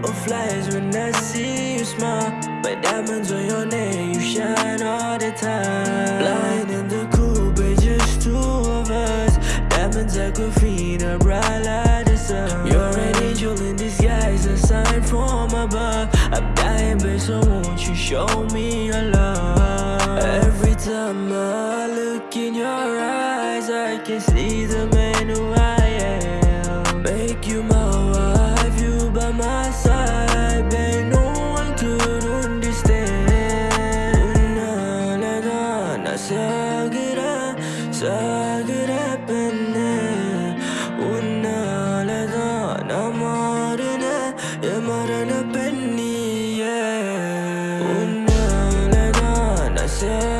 butterflies when I see you smile. But diamonds on your neck you shine all the time. Blind in the coupe just two of us. Diamonds like graffiti bright like the sun. You're an angel in disguise a sign from above. I'm dying babe so won't you show me your love? Every time I look in your eyes I can see the மரண பெண்ணியே. உன்னாலதான் நான்